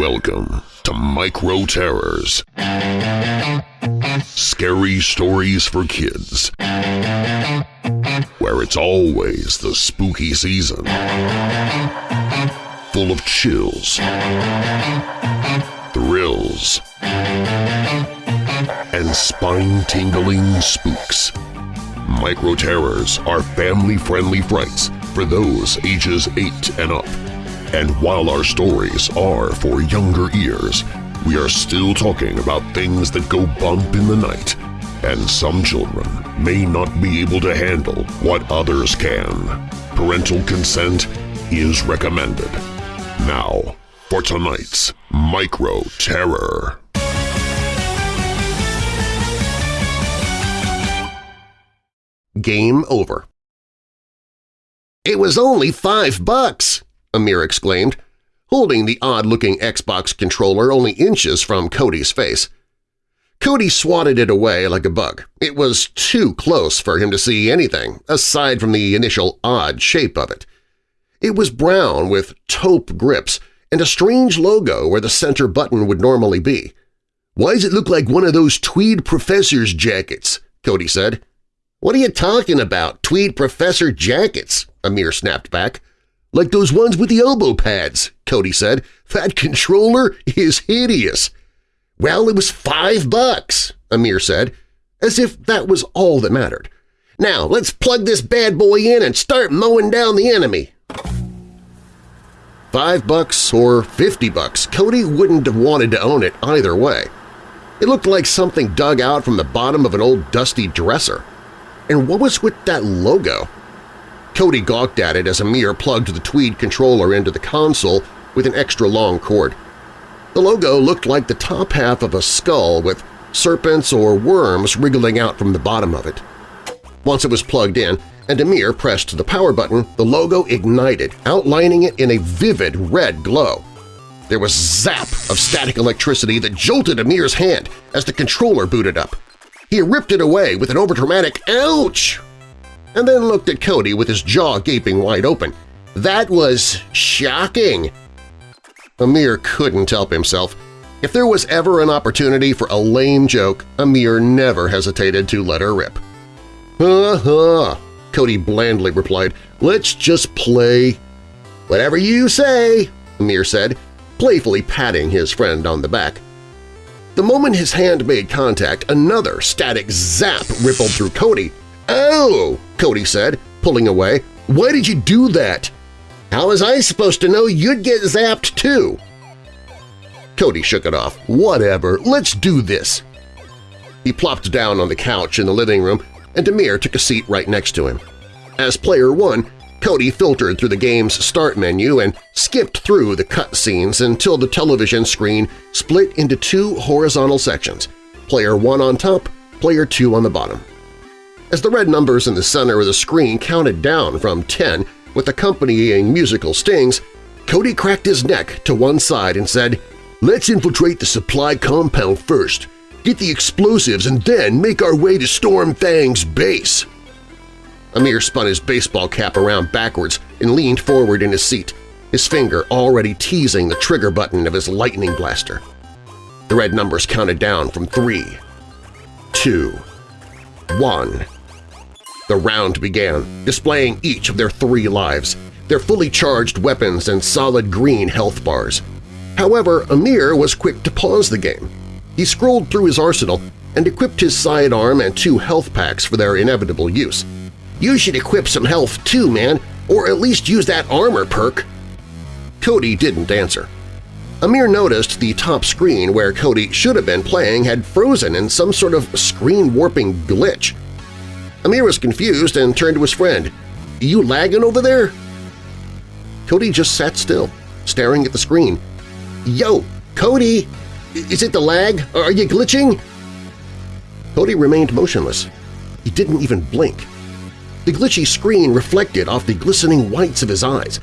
Welcome to Micro Terrors. Scary stories for kids. Where it's always the spooky season. Full of chills, thrills, and spine-tingling spooks. Micro Terrors are family-friendly frights for those ages 8 and up. And while our stories are for younger ears, we are still talking about things that go bump in the night, and some children may not be able to handle what others can. Parental consent is recommended. Now, for tonight's Micro Terror. Game over. It was only five bucks, Amir exclaimed, holding the odd-looking Xbox controller only inches from Cody's face. Cody swatted it away like a bug. It was too close for him to see anything, aside from the initial odd shape of it. It was brown with taupe grips and a strange logo where the center button would normally be. "'Why does it look like one of those tweed professor's jackets?' Cody said. "'What are you talking about, tweed professor jackets?' Amir snapped back. "'Like those ones with the elbow pads,' Cody said. "'That controller is hideous.' "'Well, it was five bucks,' Amir said, as if that was all that mattered. "'Now let's plug this bad boy in and start mowing down the enemy.' Five bucks or fifty bucks, Cody wouldn't have wanted to own it either way. It looked like something dug out from the bottom of an old dusty dresser. And what was with that logo? Cody gawked at it as Amir plugged the Tweed controller into the console with an extra long cord. The logo looked like the top half of a skull with serpents or worms wriggling out from the bottom of it. Once it was plugged in and Amir pressed the power button, the logo ignited, outlining it in a vivid red glow. There was zap of static electricity that jolted Amir's hand as the controller booted up. He ripped it away with an overdramatic ouch and then looked at Cody with his jaw gaping wide open. That was shocking! Amir couldn't help himself. If there was ever an opportunity for a lame joke, Amir never hesitated to let her rip. "Uh-huh," Cody blandly replied. "Let's just play." "Whatever you say," Amir said, playfully patting his friend on the back. The moment his hand made contact, another static zap rippled through Cody. "Oh!" Cody said, pulling away. "Why did you do that?" "How was I supposed to know you'd get zapped too?" Cody shook it off. "Whatever, let's do this." He plopped down on the couch in the living room, and Amir took a seat right next to him. As player one, Cody filtered through the game's start menu and skipped through the cutscenes until the television screen split into two horizontal sections, player 1 on top, player 2 on the bottom. As the red numbers in the center of the screen counted down from 10 with accompanying musical stings, Cody cracked his neck to one side and said, "'Let's infiltrate the supply compound first, get the explosives, and then make our way to Storm Fang's base.' Amir spun his baseball cap around backwards and leaned forward in his seat, his finger already teasing the trigger button of his lightning blaster. The red numbers counted down from three, two, one. The round began, displaying each of their three lives, their fully charged weapons and solid green health bars. However, Amir was quick to pause the game. He scrolled through his arsenal and equipped his sidearm and two health packs for their inevitable use. You should equip some health too, man, or at least use that armor perk. Cody didn't answer. Amir noticed the top screen where Cody should have been playing had frozen in some sort of screen-warping glitch. Amir was confused and turned to his friend. You lagging over there? Cody just sat still, staring at the screen. Yo, Cody! Is it the lag? Are you glitching? Cody remained motionless. He didn't even blink. The glitchy screen reflected off the glistening whites of his eyes.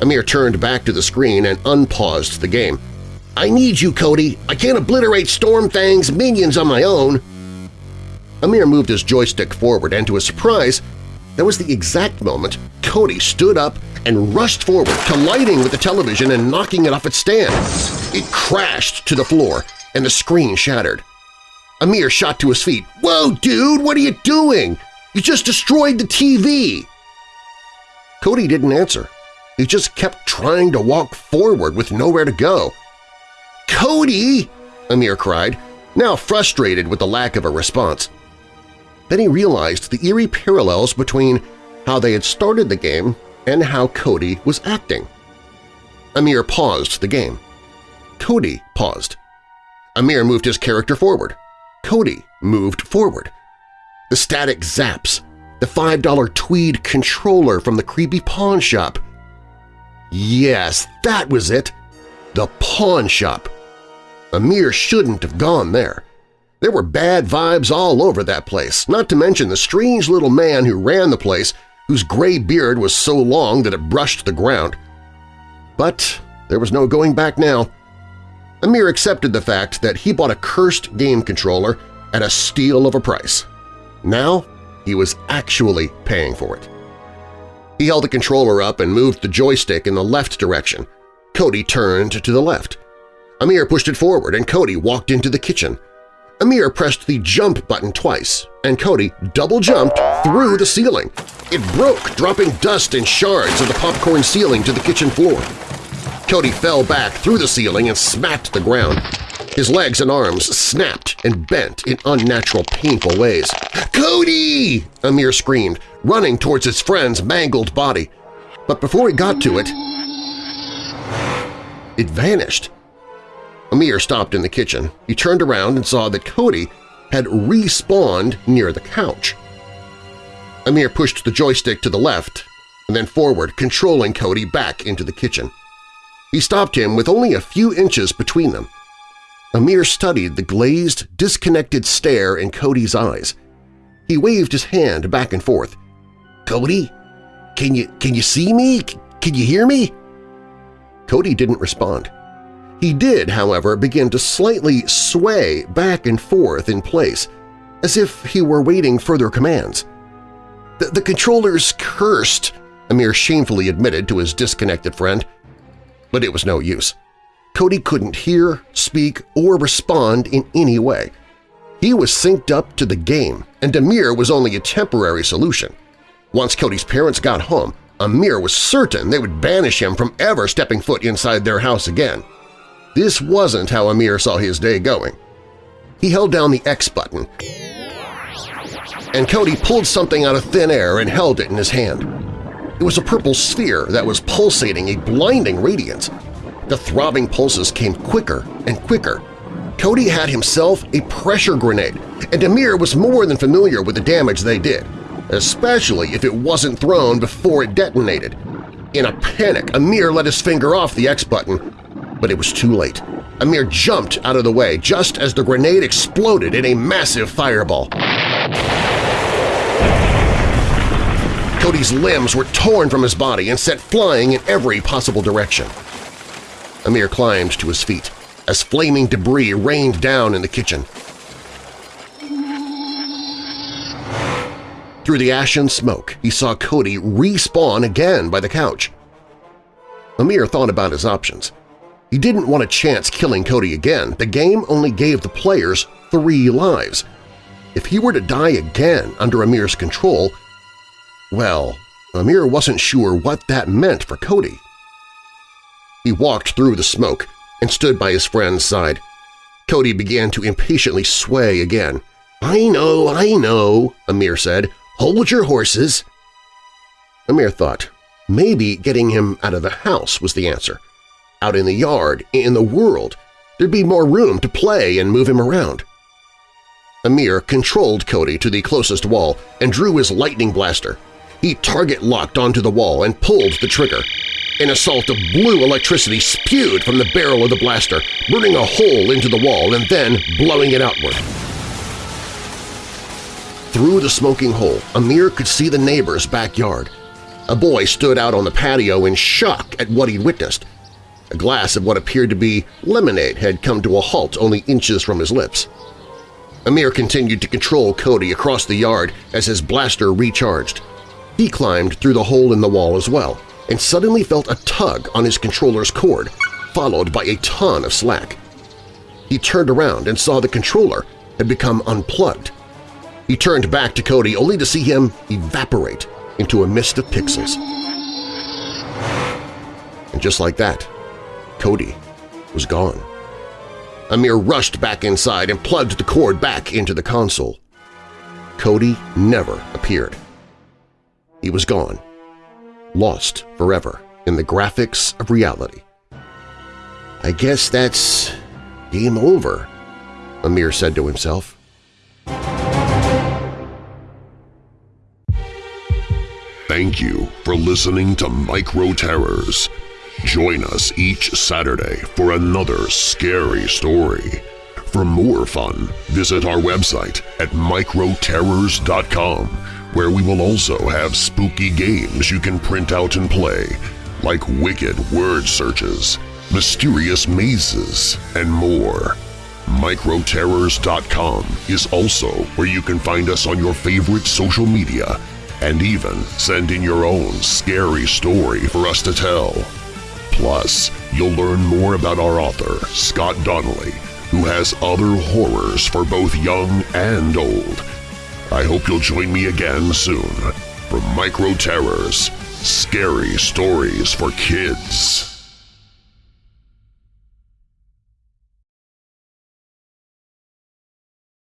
Amir turned back to the screen and unpaused the game. I need you, Cody! I can't obliterate Stormfang's minions on my own! Amir moved his joystick forward, and to his surprise, that was the exact moment Cody stood up and rushed forward, colliding with the television and knocking it off its stand. It crashed to the floor, and the screen shattered. Amir shot to his feet. "'Whoa, dude! What are you doing? You just destroyed the TV!' Cody didn't answer. He just kept trying to walk forward with nowhere to go. "'Cody!' Amir cried, now frustrated with the lack of a response. Then he realized the eerie parallels between how they had started the game and how Cody was acting. Amir paused the game. Cody paused. Amir moved his character forward. Cody moved forward. The static zaps, the $5 tweed controller from the creepy pawn shop. Yes, that was it! The pawn shop! Amir shouldn't have gone there. There were bad vibes all over that place, not to mention the strange little man who ran the place whose gray beard was so long that it brushed the ground. But there was no going back now. Amir accepted the fact that he bought a cursed game controller at a steal of a price. Now he was actually paying for it. He held the controller up and moved the joystick in the left direction. Cody turned to the left. Amir pushed it forward and Cody walked into the kitchen. Amir pressed the jump button twice, and Cody double-jumped through the ceiling. It broke, dropping dust and shards of the popcorn ceiling to the kitchen floor. Cody fell back through the ceiling and smacked the ground. His legs and arms snapped and bent in unnatural, painful ways. "'Cody!' Amir screamed, running towards his friend's mangled body. But before he got to it, it vanished. Amir stopped in the kitchen. He turned around and saw that Cody had respawned near the couch. Amir pushed the joystick to the left and then forward, controlling Cody back into the kitchen. He stopped him with only a few inches between them. Amir studied the glazed, disconnected stare in Cody's eyes. He waved his hand back and forth. "'Cody? Can you, can you see me? Can you hear me?' Cody didn't respond. He did, however, begin to slightly sway back and forth in place, as if he were waiting further commands. The, the controllers cursed, Amir shamefully admitted to his disconnected friend. But it was no use. Cody couldn't hear, speak, or respond in any way. He was synced up to the game, and Amir was only a temporary solution. Once Cody's parents got home, Amir was certain they would banish him from ever stepping foot inside their house again. This wasn't how Amir saw his day going. He held down the X button, and Cody pulled something out of thin air and held it in his hand. It was a purple sphere that was pulsating a blinding radiance. The throbbing pulses came quicker and quicker. Cody had himself a pressure grenade, and Amir was more than familiar with the damage they did, especially if it wasn't thrown before it detonated. In a panic, Amir let his finger off the X button but it was too late. Amir jumped out of the way just as the grenade exploded in a massive fireball. Cody's limbs were torn from his body and set flying in every possible direction. Amir climbed to his feet as flaming debris rained down in the kitchen. Through the ashen smoke, he saw Cody respawn again by the couch. Amir thought about his options. He didn't want a chance killing Cody again. The game only gave the players three lives. If he were to die again under Amir's control, well, Amir wasn't sure what that meant for Cody. He walked through the smoke and stood by his friend's side. Cody began to impatiently sway again. "'I know, I know,' Amir said. "'Hold your horses.' Amir thought maybe getting him out of the house was the answer out in the yard, in the world. There'd be more room to play and move him around. Amir controlled Cody to the closest wall and drew his lightning blaster. He target-locked onto the wall and pulled the trigger. An assault of blue electricity spewed from the barrel of the blaster, burning a hole into the wall and then blowing it outward. Through the smoking hole, Amir could see the neighbor's backyard. A boy stood out on the patio in shock at what he'd witnessed. A glass of what appeared to be lemonade had come to a halt only inches from his lips. Amir continued to control Cody across the yard as his blaster recharged. He climbed through the hole in the wall as well. and suddenly felt a tug on his controller's cord, followed by a ton of slack. He turned around and saw the controller had become unplugged. He turned back to Cody only to see him evaporate into a mist of pixels. And just like that, Cody was gone. Amir rushed back inside and plugged the cord back into the console. Cody never appeared. He was gone, lost forever in the graphics of reality. I guess that's game over, Amir said to himself. Thank you for listening to Micro Terrors. Join us each Saturday for another scary story. For more fun, visit our website at microterrors.com, where we will also have spooky games you can print out and play, like wicked word searches, mysterious mazes, and more. Microterrors.com is also where you can find us on your favorite social media and even send in your own scary story for us to tell. Plus, you'll learn more about our author, Scott Donnelly, who has other horrors for both young and old. I hope you'll join me again soon for Micro Terrors, Scary Stories for Kids.